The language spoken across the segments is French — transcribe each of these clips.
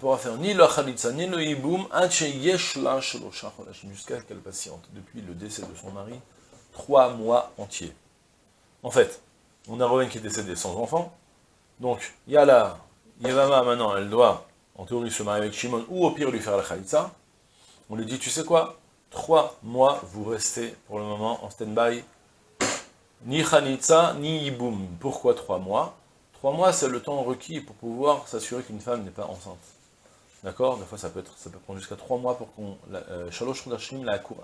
Pourra faire ni le chalitza, ni le hiboum, jusqu'à qu'elle patiente, depuis le décès de son mari, trois mois entiers. En fait, on a Rowen qui est décédé sans enfant, donc il y a la Yevama maintenant, elle doit, en théorie, se marier avec Shimon, ou au pire lui faire la chalitza. On lui dit, tu sais quoi? Trois mois, vous restez pour le moment en stand-by, ni chalitza, ni hiboum. Pourquoi trois mois? Trois mois, c'est le temps requis pour pouvoir s'assurer qu'une femme n'est pas enceinte. D'accord? Des fois, ça peut, être, ça peut prendre jusqu'à trois mois pour qu'on... Euh, Shalosh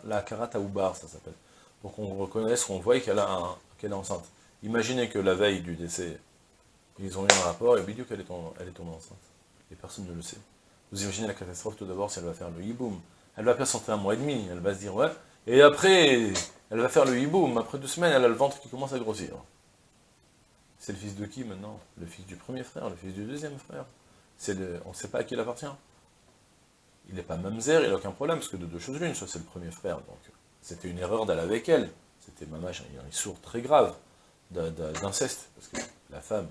la, karata bar, ça s'appelle. Pour qu'on reconnaisse, qu'on voit qu'elle est enceinte. Imaginez que la veille du décès, ils ont eu un rapport, et bidou qu'elle est, est tombée enceinte. Et personne ne le sait. Vous imaginez la catastrophe tout d'abord si elle va faire le hiboum. Elle va patienter un mois et demi, elle va se dire, ouais. Et après, elle va faire le hiboum. Après deux semaines, elle a le ventre qui commence à grossir. C'est le fils de qui maintenant? Le fils du premier frère, le fils du deuxième frère. On ne sait pas à qui il appartient. Il n'est pas mamzer, il n'a aucun problème, parce que de deux choses l'une, soit c'est le premier frère, donc c'était une erreur d'aller avec elle. C'était mamage, il y a un sourd très grave d'inceste, parce que la femme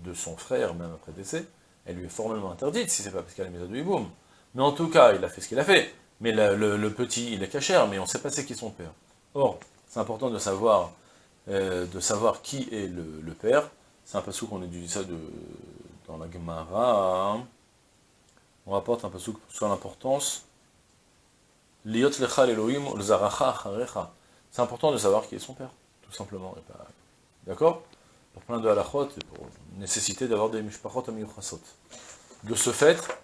de son frère, même après décès, elle lui est formellement interdite, si c'est pas parce qu'elle a mis de hiboum. Mais en tout cas, il a fait ce qu'il a fait. Mais le, petit, il est cachère, mais on ne sait pas c'est qui son père. Or, c'est important de savoir euh, de savoir qui est le, père. C'est un passage qu'on étudie ça de, dans la Gemara. On rapporte un passage sur l'importance. C'est important de savoir qui est son père, tout simplement. D'accord? Pour plein de halachot et pour nécessiter d'avoir des mishpachot amiyuchasot. De ce fait,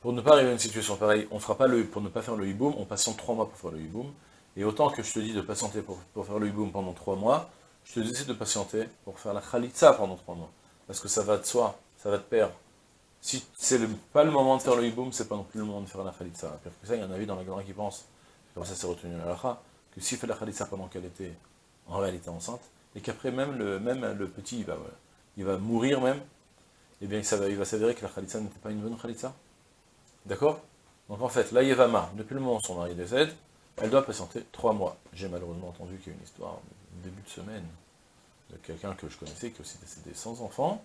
pour ne pas arriver à une situation pareille, on fera pas le, pour ne pas faire le hiboum, on patiente trois mois pour faire le hiboum, et autant que je te dis de patienter pour, faire le hiboum pendant trois mois, je te dis de patienter pour faire la khalitza pendant trois mois. Parce que ça va de soi, ça va te perdre. Si c'est pas le moment de faire le hiboum, c'est pas non plus le moment de faire la khalitza. Pire que ça, il y en a vu dans la Gemara qui pense, comme ça c'est retenu la que s'il fait la khalitza pendant qu'elle était en réalité enceinte, et qu'après même le, petit, il va, mourir même, eh bien ça va, il va s'avérer que la khalitza n'était pas une bonne khalitza. D'accord? Donc en fait, la Yevama, depuis le moment où son mari décède, elle doit patienter trois mois. J'ai malheureusement entendu qu'il y a une histoire, début de semaine, de quelqu'un que je connaissais qui aussi décédé sans enfant.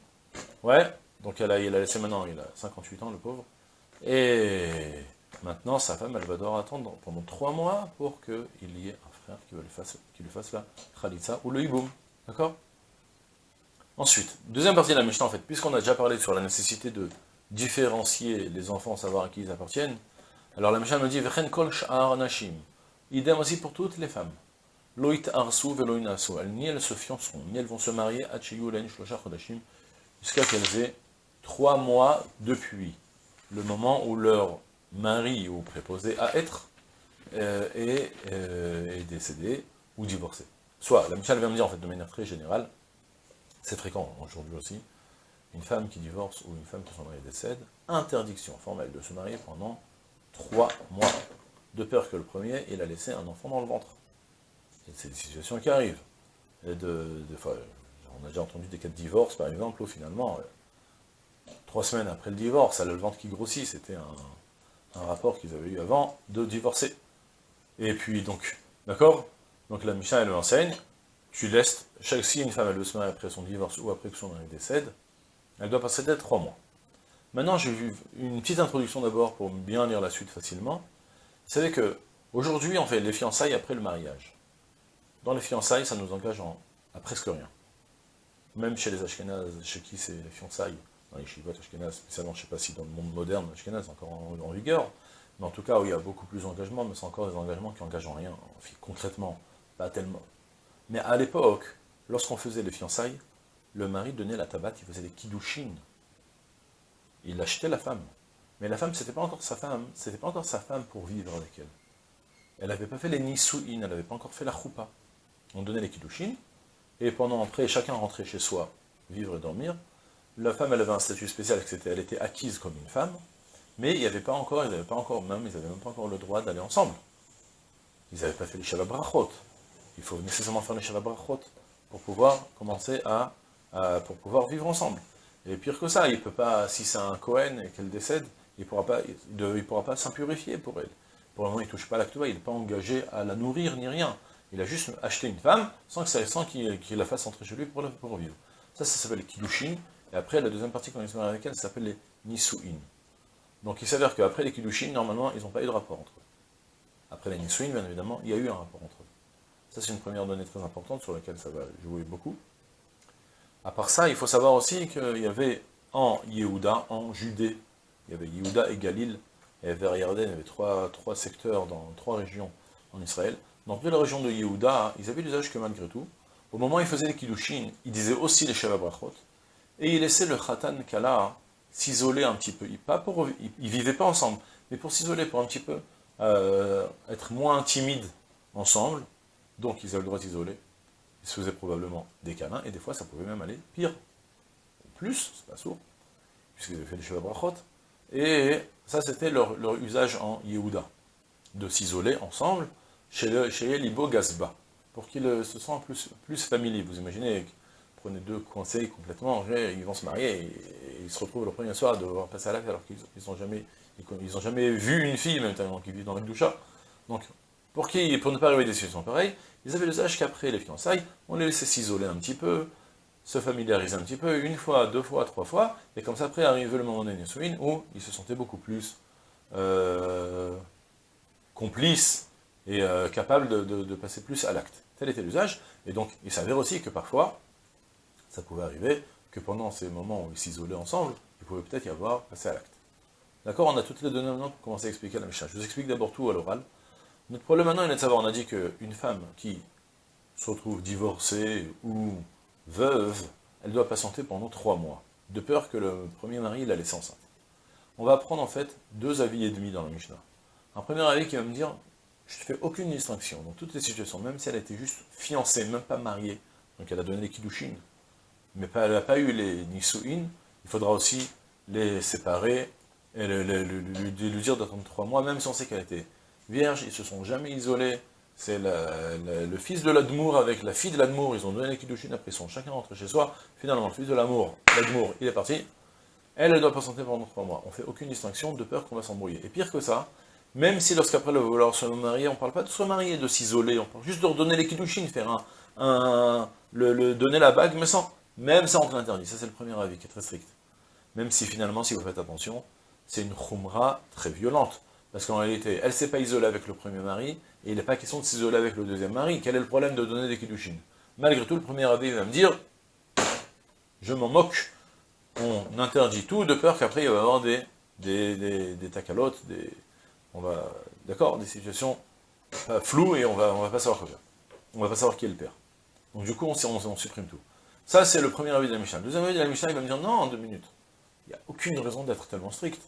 Ouais, donc elle a, il a laissé maintenant, il a 58 ans, le pauvre. Et maintenant, sa femme, elle va devoir attendre pendant trois mois pour qu'il y ait un frère qui, lui fasse, qui lui fasse la khalitza ou le hiboum. D'accord? Ensuite, deuxième partie de la Mishnah, en fait, puisqu'on a déjà parlé sur la nécessité de différencier les enfants, savoir à qui ils appartiennent, alors la Mishnah me dit, Vechen kol nashim, Idem aussi pour toutes les femmes. Loït arsu veloinasu. Elles, ni elles se fianceront, ni elles vont se marier à jusqu'à qu'elles aient trois mois depuis le moment où leur mari ou préposé à être euh, euh, est, décédé ou divorcé. Soit, la Michel vient me dire en fait de manière très générale, c'est fréquent aujourd'hui aussi, une femme qui divorce ou une femme qui son mari décède, interdiction formelle de se marier pendant trois mois de peur que le premier, il a laissé un enfant dans le ventre. C'est des situations qui arrivent. On a déjà entendu des cas de divorce, par exemple, où finalement, euh, trois semaines après le divorce, elle a le ventre qui grossit, c'était un, rapport qu'ils avaient eu avant de divorcer. Et puis, donc, d'accord? Donc la Mishnah, elle enseigne, tu laisses, chaque, si une femme, elle veut se marier après son divorce ou après que son mari décède, elle doit passer d'être trois mois. Maintenant, j'ai vu une petite introduction d'abord pour bien lire la suite facilement. Vous savez que aujourd'hui, on fait les fiançailles après le mariage. Dans les fiançailles, ça nous engage à presque rien. Même chez les Ashkenazes, chez qui c'est les fiançailles, dans les Shivot Ashkenaz, spécialement, je ne sais pas si dans le monde moderne, Ashkenaz encore en, vigueur, mais en tout cas, où il y a beaucoup plus d'engagement, mais c'est encore des engagements qui engagent en rien, concrètement. pas tellement. Mais à l'époque, lorsqu'on faisait les fiançailles, le mari donnait la tabac, il faisait des kiddushin. Il achetait la femme. Mais la femme, c'était pas encore sa femme, c'était pas encore sa femme pour vivre avec elle. Elle n'avait pas fait les nisuin, elle n'avait pas encore fait la choupa. On donnait les kiddushin, et pendant, après, chacun rentrait chez soi, vivre et dormir. La femme, elle avait un statut spécial, elle était acquise comme une femme, mais il n'y avait pas encore, ils n'avaient pas encore, même, ils n'avaient même pas encore le droit d'aller ensemble. Ils n'avaient pas fait les Shabbat. Il faut nécessairement faire les Shabbat pour pouvoir commencer à, pour pouvoir vivre ensemble. Et pire que ça, il peut pas, si c'est un Cohen et qu'elle décède, il ne pourra pas, il, pourra pas s'impurifier pour elle. Pour le moment, il ne touche pas l'acte il n'est pas engagé à la nourrir ni rien. Il a juste acheté une femme sans qu'il la fasse entrer chez lui pour, pour vivre. Ça, ça s'appelle les Kiddushin. Et après, la deuxième partie, quand ils avec elle, ça s'appelle les Nisuin. Donc il s'avère qu'après les Kiddushin, normalement, ils n'ont pas eu de rapport entre eux. Après les Nisuin, bien évidemment, il y a eu un rapport entre eux. Ça, c'est une première donnée très importante sur laquelle ça va jouer beaucoup. À part ça, il faut savoir aussi qu'il y avait en Yehuda, en Judée, il y avait Yehuda et Galil, et vers Yarden, il y avait trois secteurs dans trois régions en Israël. Dans toute la région de Yehuda, ils avaient l'usage que malgré tout, au moment où ils faisaient les Kiddushin, ils disaient aussi les Shabbat Brachot, et ils laissaient le Khatan Kala s'isoler un petit peu. Ils, ils, vivaient pas ensemble, mais pour s'isoler, pour un petit peu euh, être moins timides ensemble, donc ils avaient le droit d'isoler. Ils se faisaient probablement des câlins, et des fois ça pouvait même aller pire. Plus, c'est pas sourd, puisqu'ils avaient fait des Shabbat Brachot. Et ça, c'était leur, usage en Yehuda, de s'isoler ensemble chez, le, Elibo Gazba, pour qu'ils se sentent plus, plus familiers. Vous imaginez, prenez deux conseils complètement, ils vont se marier, et, ils se retrouvent le premier soir à devoir passer à l'acte alors qu'ils n'ont jamais, ils, jamais vu une fille, même tellement qu'ils vivent dans la doucha. Donc, pour, qui, pour ne pas arriver à des situations pareilles, ils avaient l'usage qu'après les fiançailles, on les laissait s'isoler un petit peu, se familiariser un petit peu, une fois, deux fois, trois fois, et comme ça, après, arrivait le moment des où ils se sentaient beaucoup plus euh, complices et euh, capables de, passer plus à l'acte. Tel était l'usage, et donc il s'avère aussi que parfois, ça pouvait arriver que pendant ces moments où ils s'isolaient ensemble, il pouvait peut-être y avoir passé à l'acte. D'accord On a toutes les données maintenant pour commencer à expliquer la Mishnah. Je vous explique d'abord tout à l'oral. Notre problème maintenant il est de savoir, on a dit qu'une femme qui se retrouve divorcée ou veuve, elle doit patienter pendant trois mois, de peur que le premier mari la laisse enceinte. On va prendre en fait deux avis et demi dans la Mishnah. Un premier avis qui va me dire, je ne fais aucune distinction dans toutes les situations, même si elle était juste fiancée, même pas mariée, donc elle a donné les kiddushin, mais elle n'a pas eu les nisuin, il faudra aussi les séparer et lui dire d'attendre trois mois, même si on sait qu'elle était vierge, ils se sont jamais isolés, c'est le fils de l'Admour avec la fille de l'Admour, ils ont donné les Kiddushin, après ils sont chacun rentré chez soi, finalement le fils de l'Amour, l'Admour, il est parti, elle, elle doit patienter pendant trois mois. On fait aucune distinction de peur qu'on va s'embrouiller. Et pire que ça, même si lorsqu'après le vouloir se marier, on ne parle pas de se marier, de s'isoler, on parle juste de redonner les Kiddushin, faire un, le, donner la bague, mais sans, même ça on l'interdit, ça c'est le premier avis qui est très strict. Même si finalement, si vous faites attention, c'est une khumra très violente. Parce qu'en réalité, elle ne s'est pas isolée avec le premier mari, et il n'est pas question de s'isoler avec le deuxième mari. Quel est le problème de donner des kiddushin? Malgré tout, le premier abbé va me dire, je m'en moque, on interdit tout, de peur qu'après il va y avoir des, des, des, des tacalotes, des, on va, d'accord, des situations floues, et on va, on va pas savoir quoi faire. On va pas savoir qui est le père. Donc du coup, on, supprime tout. Ça, c'est le premier avis de la Mishnah. Le deuxième avis de la Mishnah, il va me dire, non, en deux minutes. Il n'y a aucune raison d'être tellement strict.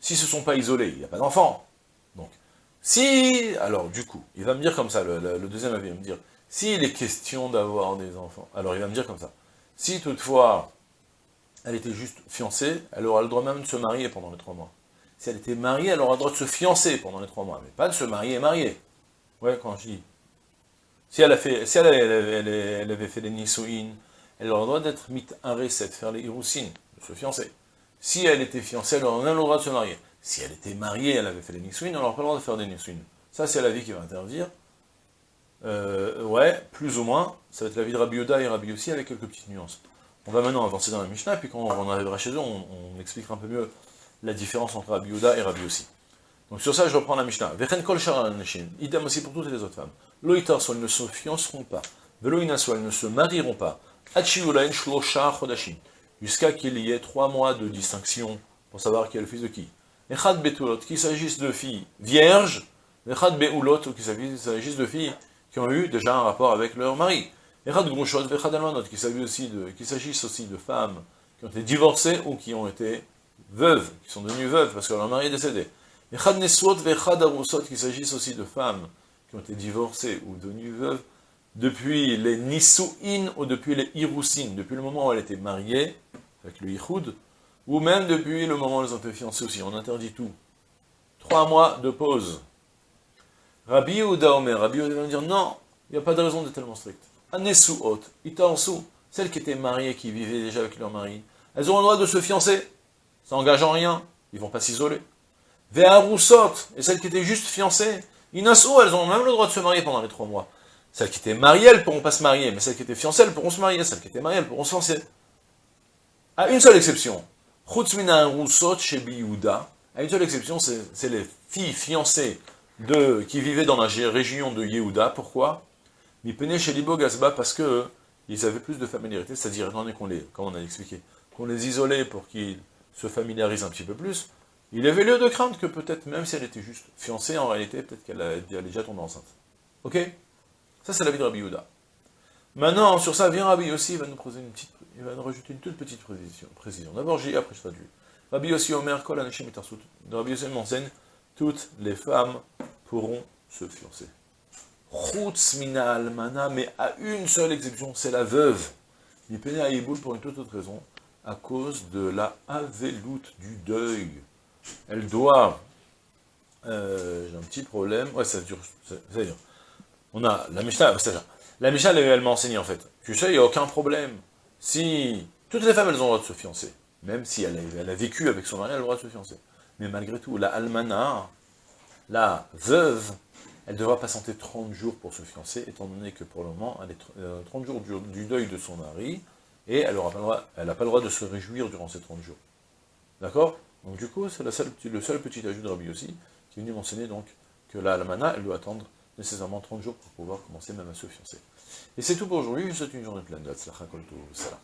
S'ils ne se sont pas isolés, il n'y a pas d'enfants. Donc, si, alors du coup, il va me dire comme ça, le, deuxième avis, va me dire, s'il est question d'avoir des enfants, alors il va me dire comme ça, si toutefois, elle était juste fiancée, elle aura le droit même de se marier pendant les trois mois. Si elle était mariée, elle aura le droit de se fiancer pendant les trois mois, mais pas de se marier et marier. Ouais, quand je dis. Si elle, avait fait les nisouines, elle aura le droit d'être mit un reset, faire les iroussines, de se fiancer. Si elle était fiancée, elle aurait le droit de se marier. Si elle était mariée, elle avait fait les nisouines, elle n'aurait pas le droit de faire des nisouines. Ça, c'est la vie qui va interdire. Euh, ouais, plus ou moins, ça va être la vie de Rabbi Yoda et Rabbi aussi avec quelques petites nuances. On va maintenant avancer dans la Mishnah, puis quand on arrivera chez eux, on, expliquera un peu mieux la différence entre Rabbi Yoda et Rabbi aussi. Donc sur ça, je reprends la Mishnah. Vechen kol idem aussi pour toutes les autres femmes. Loïtar, soit elles ne se fianceront pas. Veloïna, soit elles ne se marieront pas. Achiulain shlosha chodashim jusqu'à qu'il y ait trois mois de distinction pour savoir qui est le fils de qui. Echad betulot, qu'il s'agisse de filles vierges, echad beulot, ou qu'il s'agisse de filles qui ont eu déjà un rapport avec leur mari. Echad Grushot Vechad Almanot, qu'il s'agisse aussi de femmes qui ont été divorcées ou qui ont été veuves, qui sont devenues veuves parce que leur mari est décédé. Echad Neswot Vechad Arusot, qu'il s'agisse aussi de femmes qui ont été divorcées ou devenues veuves depuis les Nisu'in ou depuis les Irusin, depuis le moment où elle était mariée, avec le Yichud, ou même depuis le moment où elles ont été fiancées aussi. On interdit tout. Trois mois de pause. Rabbi Yehuda Omer, Rabbi Yehuda va dire non, il n'y a pas de raison d'être tellement strict. Anesu Hot, Itansu, celles qui étaient mariées, qui vivaient déjà avec leur mari, elles ont le droit de se fiancer, ça n'engage en rien, ils vont pas s'isoler. Ve'arusot, et celles qui étaient juste fiancées, Inasu, elles ont même le droit de se marier pendant les trois mois. Celles qui étaient mariées, elles pourront pas se marier, mais celles qui étaient fiancées, elles pourront se marier, celles qui étaient mariées, elles pourront se fiancer. À une seule exception, Chutzmina Rusot chez Biyuda, à une seule exception, c'est les filles fiancées de, qui vivaient dans la région de Yehuda. Pourquoi? Mipene chez Libo Gazba, parce que ils avaient plus de familiarité, c'est-à-dire, donné qu'on les, comme on a expliqué, qu'on les isolait pour qu'ils se familiarisent un petit peu plus, il avait lieu de craindre que peut-être, même si elle était juste fiancée, en réalité, peut-être qu'elle allait déjà tomber enceinte. Ok? Ça, c'est la vie de Rabbi Yehuda. Maintenant, sur ça, vient Rabbi aussi, il va nous poser une petite, il va nous rajouter une toute petite précision. D'abord, j'ai après je traduis. Rabbi aussi Omer, Kol Anashim. Rabbi aussi m'enseigne, toutes les femmes pourront se fiancer. Chutz mina almana, mais à une seule exception, c'est la veuve. Il pénait à Iboul pour une toute autre raison, à cause de la avéloute du deuil. Elle doit, euh, j'ai un petit problème, ouais, ça dure, ça dure. On a la Mishnah, la Mishnah, elle, m'a enseigné en fait. Tu sais, il n'y a aucun problème. Si toutes les femmes, elles ont le droit de se fiancer, même si elle a, elle a vécu avec son mari, elle a le droit de se fiancer. Mais malgré tout, la almana, la veuve, elle devra patienter 30 jours pour se fiancer, étant donné que pour le moment, elle est 30 euh, jours du, deuil de son mari, et elle n'a pas, le droit de se réjouir durant ces 30 jours. D'accord? Donc du coup, c'est le seul petit ajout de Rabbi aussi, qui est venu m'enseigner donc que la almana, elle doit attendre nécessairement 30 jours pour pouvoir commencer même à se fiancer. Et c'est tout pour aujourd'hui, je vous souhaite une journée pleine de Salam.